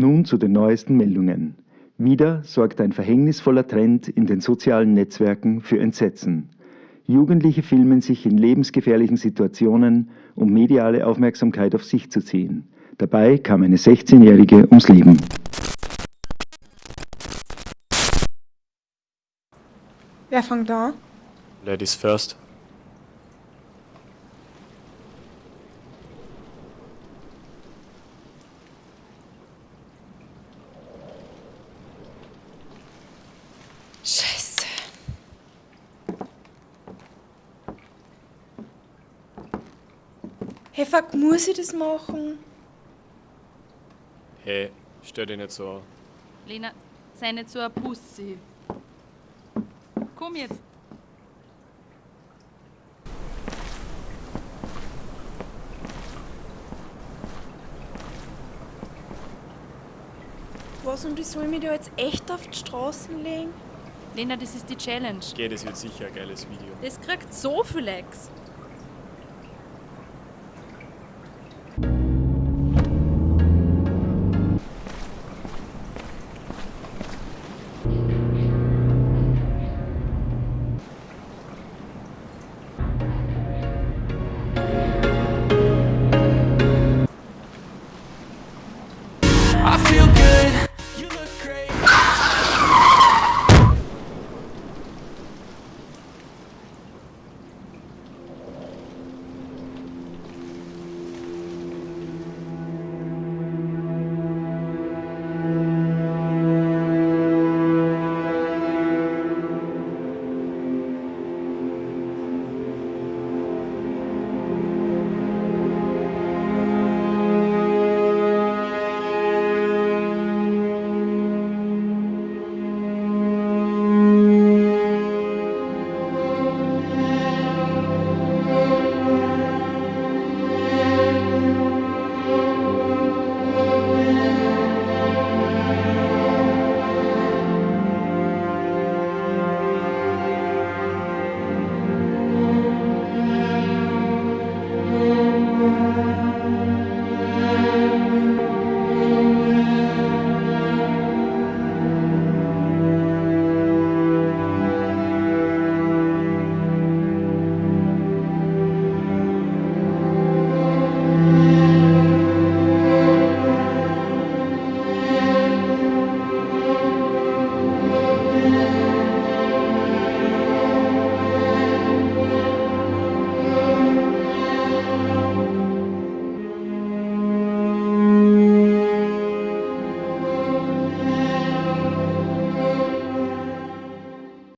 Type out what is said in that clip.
Nun zu den neuesten Meldungen. Wieder sorgt ein verhängnisvoller Trend in den sozialen Netzwerken für Entsetzen. Jugendliche filmen sich in lebensgefährlichen Situationen, um mediale Aufmerksamkeit auf sich zu ziehen. Dabei kam eine 16-Jährige ums Leben. Wer fängt an? Ladies first. Hey, fuck, muss ich das machen? Hey, stell dich nicht so an. Lena, sei nicht so ein Pussy. Komm jetzt. Was und ich soll mich da jetzt echt auf die Straßen legen? Lena, das ist die Challenge. Geh, das wird sicher ein geiles Video. Das kriegt so viel Likes.